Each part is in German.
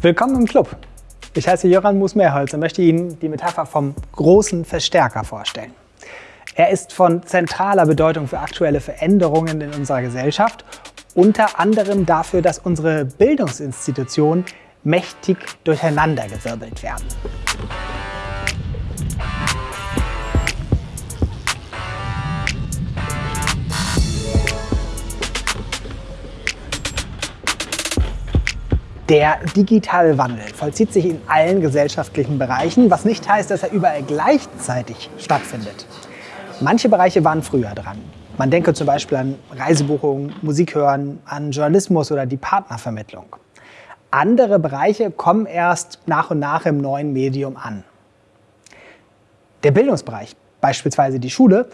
Willkommen im Club. Ich heiße Jöran Musmeerholz und möchte Ihnen die Metapher vom großen Verstärker vorstellen. Er ist von zentraler Bedeutung für aktuelle Veränderungen in unserer Gesellschaft, unter anderem dafür, dass unsere Bildungsinstitutionen mächtig durcheinandergewirbelt werden. Der digitale Wandel vollzieht sich in allen gesellschaftlichen Bereichen, was nicht heißt, dass er überall gleichzeitig stattfindet. Manche Bereiche waren früher dran. Man denke zum Beispiel an Reisebuchungen, Musik hören, an Journalismus oder die Partnervermittlung. Andere Bereiche kommen erst nach und nach im neuen Medium an. Der Bildungsbereich, beispielsweise die Schule,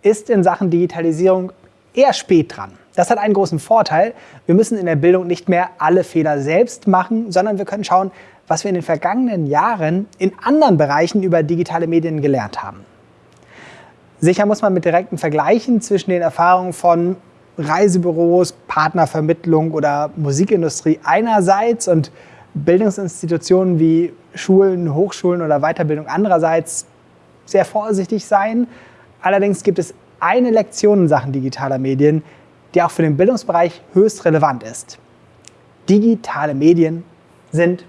ist in Sachen Digitalisierung eher spät dran. Das hat einen großen Vorteil. Wir müssen in der Bildung nicht mehr alle Fehler selbst machen, sondern wir können schauen, was wir in den vergangenen Jahren in anderen Bereichen über digitale Medien gelernt haben. Sicher muss man mit direkten Vergleichen zwischen den Erfahrungen von Reisebüros, Partnervermittlung oder Musikindustrie einerseits und Bildungsinstitutionen wie Schulen, Hochschulen oder Weiterbildung andererseits sehr vorsichtig sein. Allerdings gibt es eine Lektion in Sachen digitaler Medien, die auch für den Bildungsbereich höchst relevant ist. Digitale Medien sind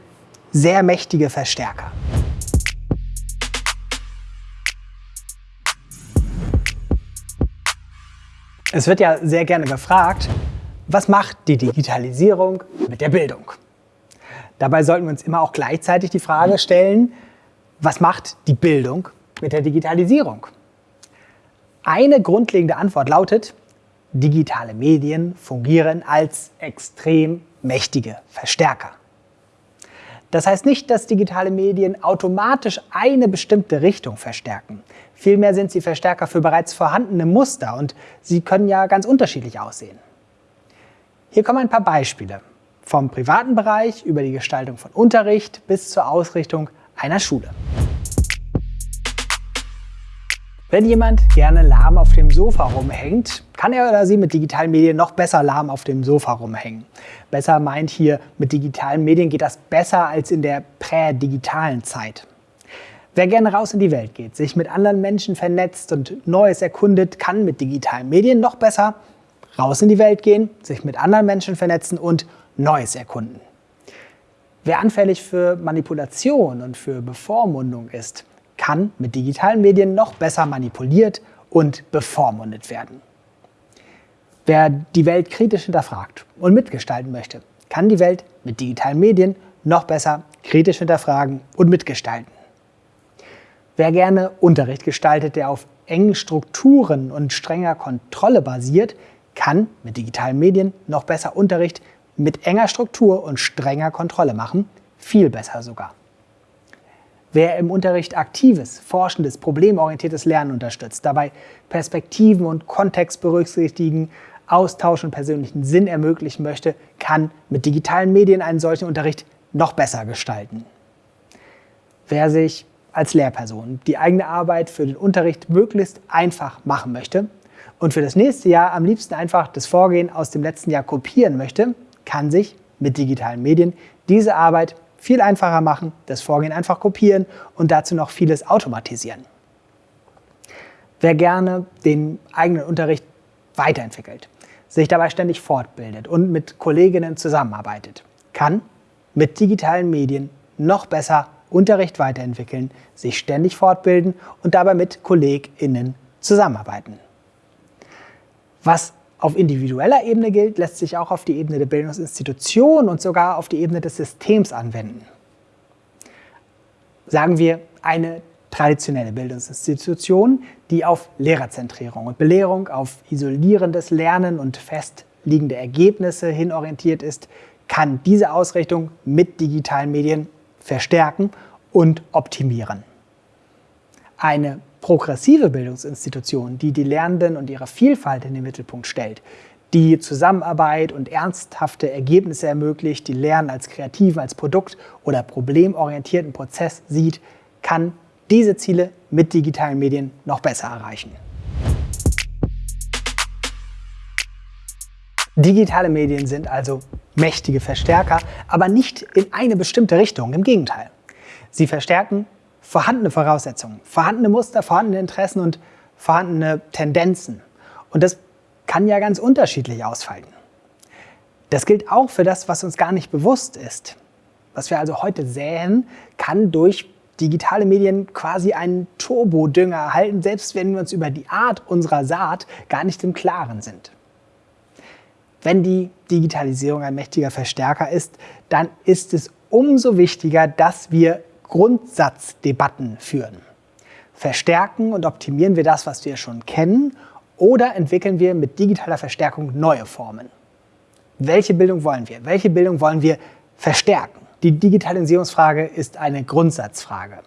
sehr mächtige Verstärker. Es wird ja sehr gerne gefragt, was macht die Digitalisierung mit der Bildung? Dabei sollten wir uns immer auch gleichzeitig die Frage stellen, was macht die Bildung mit der Digitalisierung? Eine grundlegende Antwort lautet, digitale Medien fungieren als extrem mächtige Verstärker. Das heißt nicht, dass digitale Medien automatisch eine bestimmte Richtung verstärken. Vielmehr sind sie Verstärker für bereits vorhandene Muster und sie können ja ganz unterschiedlich aussehen. Hier kommen ein paar Beispiele. Vom privaten Bereich über die Gestaltung von Unterricht bis zur Ausrichtung einer Schule. Wenn jemand gerne lahm auf dem Sofa rumhängt, kann er oder sie mit digitalen Medien noch besser lahm auf dem Sofa rumhängen. Besser meint hier, mit digitalen Medien geht das besser als in der prädigitalen Zeit. Wer gerne raus in die Welt geht, sich mit anderen Menschen vernetzt und Neues erkundet, kann mit digitalen Medien noch besser raus in die Welt gehen, sich mit anderen Menschen vernetzen und Neues erkunden. Wer anfällig für Manipulation und für Bevormundung ist, kann mit digitalen Medien noch besser manipuliert und bevormundet werden. Wer die Welt kritisch hinterfragt und mitgestalten möchte, kann die Welt mit digitalen Medien noch besser kritisch hinterfragen und mitgestalten. Wer gerne Unterricht gestaltet, der auf engen Strukturen und strenger Kontrolle basiert, kann mit digitalen Medien noch besser Unterricht mit enger Struktur und strenger Kontrolle machen, viel besser sogar. Wer im Unterricht aktives, forschendes, problemorientiertes Lernen unterstützt, dabei Perspektiven und Kontext berücksichtigen, Austausch und persönlichen Sinn ermöglichen möchte, kann mit digitalen Medien einen solchen Unterricht noch besser gestalten. Wer sich als Lehrperson die eigene Arbeit für den Unterricht möglichst einfach machen möchte und für das nächste Jahr am liebsten einfach das Vorgehen aus dem letzten Jahr kopieren möchte, kann sich mit digitalen Medien diese Arbeit viel einfacher machen, das Vorgehen einfach kopieren und dazu noch vieles automatisieren. Wer gerne den eigenen Unterricht weiterentwickelt, sich dabei ständig fortbildet und mit Kolleginnen zusammenarbeitet, kann mit digitalen Medien noch besser Unterricht weiterentwickeln, sich ständig fortbilden und dabei mit KollegInnen zusammenarbeiten. Was auf individueller Ebene gilt, lässt sich auch auf die Ebene der Bildungsinstitution und sogar auf die Ebene des Systems anwenden. Sagen wir eine traditionelle Bildungsinstitution, die auf Lehrerzentrierung und Belehrung, auf isolierendes Lernen und festliegende Ergebnisse hinorientiert ist, kann diese Ausrichtung mit digitalen Medien verstärken und optimieren. Eine progressive Bildungsinstitution, die die Lernenden und ihre Vielfalt in den Mittelpunkt stellt, die Zusammenarbeit und ernsthafte Ergebnisse ermöglicht, die Lernen als kreativen, als Produkt- oder problemorientierten Prozess sieht, kann diese Ziele mit digitalen Medien noch besser erreichen. Digitale Medien sind also mächtige Verstärker, aber nicht in eine bestimmte Richtung, im Gegenteil. Sie verstärken vorhandene Voraussetzungen, vorhandene Muster, vorhandene Interessen und vorhandene Tendenzen. Und das kann ja ganz unterschiedlich ausfallen. Das gilt auch für das, was uns gar nicht bewusst ist. Was wir also heute säen, kann durch digitale Medien quasi einen Turbodünger erhalten, selbst wenn wir uns über die Art unserer Saat gar nicht im Klaren sind. Wenn die Digitalisierung ein mächtiger Verstärker ist, dann ist es umso wichtiger, dass wir Grundsatzdebatten führen. Verstärken und optimieren wir das, was wir schon kennen, oder entwickeln wir mit digitaler Verstärkung neue Formen? Welche Bildung wollen wir? Welche Bildung wollen wir verstärken? Die Digitalisierungsfrage ist eine Grundsatzfrage.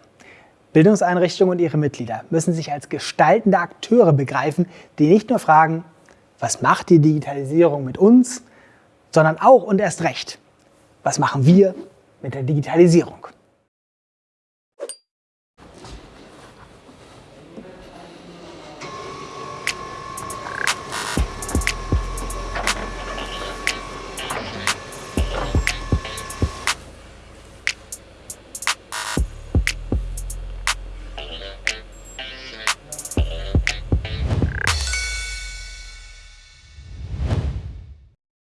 Bildungseinrichtungen und ihre Mitglieder müssen sich als gestaltende Akteure begreifen, die nicht nur fragen, was macht die Digitalisierung mit uns, sondern auch und erst recht, was machen wir mit der Digitalisierung?